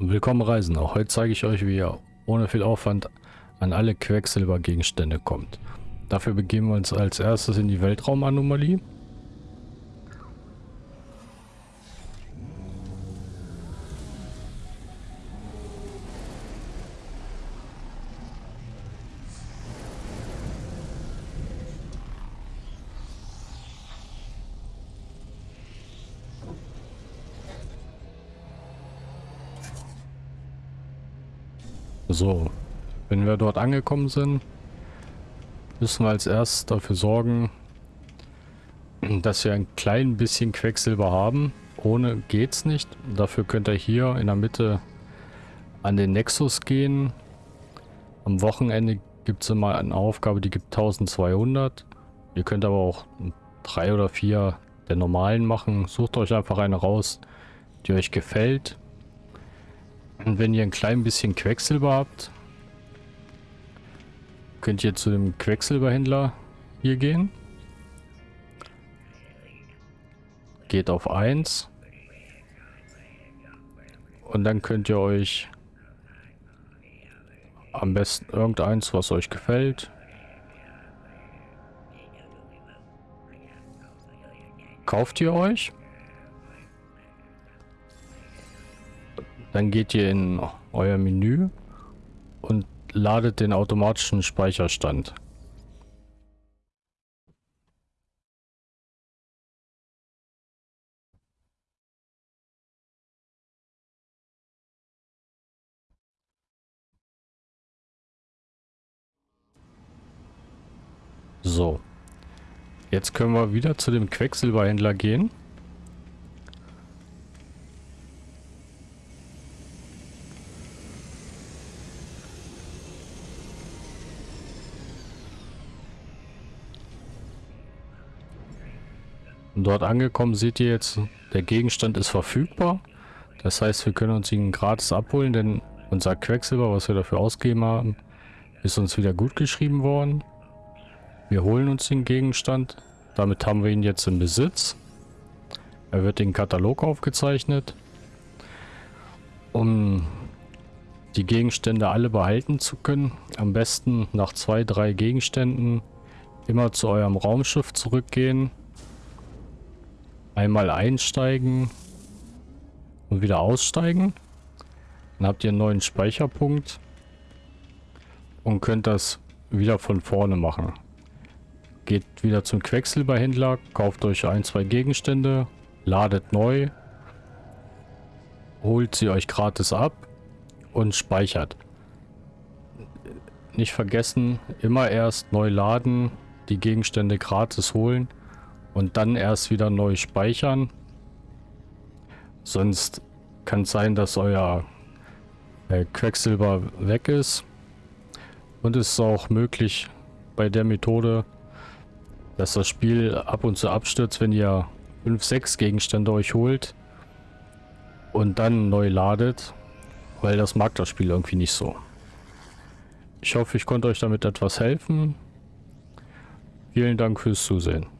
Willkommen Reisender. Heute zeige ich euch, wie ihr ohne viel Aufwand an alle Quecksilbergegenstände kommt. Dafür begeben wir uns als erstes in die Weltraumanomalie. So, wenn wir dort angekommen sind, müssen wir als erstes dafür sorgen, dass wir ein klein bisschen Quecksilber haben. Ohne geht's nicht. Dafür könnt ihr hier in der Mitte an den Nexus gehen. Am Wochenende gibt es immer eine Aufgabe, die gibt 1200. Ihr könnt aber auch drei oder vier der normalen machen. Sucht euch einfach eine raus, die euch gefällt. Und wenn ihr ein klein bisschen Quecksilber habt, könnt ihr zu dem Quecksilberhändler hier gehen. Geht auf 1. Und dann könnt ihr euch am besten irgendeins, was euch gefällt. Kauft ihr euch. Dann geht ihr in euer Menü und ladet den automatischen Speicherstand. So. Jetzt können wir wieder zu dem Quecksilberhändler gehen. Dort angekommen seht ihr jetzt, der Gegenstand ist verfügbar. Das heißt, wir können uns ihn gratis abholen, denn unser Quecksilber, was wir dafür ausgegeben haben, ist uns wieder gut geschrieben worden. Wir holen uns den Gegenstand. Damit haben wir ihn jetzt im Besitz. Er wird in Katalog aufgezeichnet. Um die Gegenstände alle behalten zu können, am besten nach zwei, drei Gegenständen immer zu eurem Raumschiff zurückgehen Einmal einsteigen und wieder aussteigen. Dann habt ihr einen neuen Speicherpunkt und könnt das wieder von vorne machen. Geht wieder zum Quecksilberhändler, kauft euch ein, zwei Gegenstände, ladet neu, holt sie euch gratis ab und speichert. Nicht vergessen, immer erst neu laden, die Gegenstände gratis holen und dann erst wieder neu speichern. Sonst kann es sein, dass euer äh, Quecksilber weg ist. Und es ist auch möglich bei der Methode, dass das Spiel ab und zu abstürzt, wenn ihr 5, 6 Gegenstände euch holt und dann neu ladet, weil das mag das Spiel irgendwie nicht so. Ich hoffe, ich konnte euch damit etwas helfen. Vielen Dank fürs Zusehen.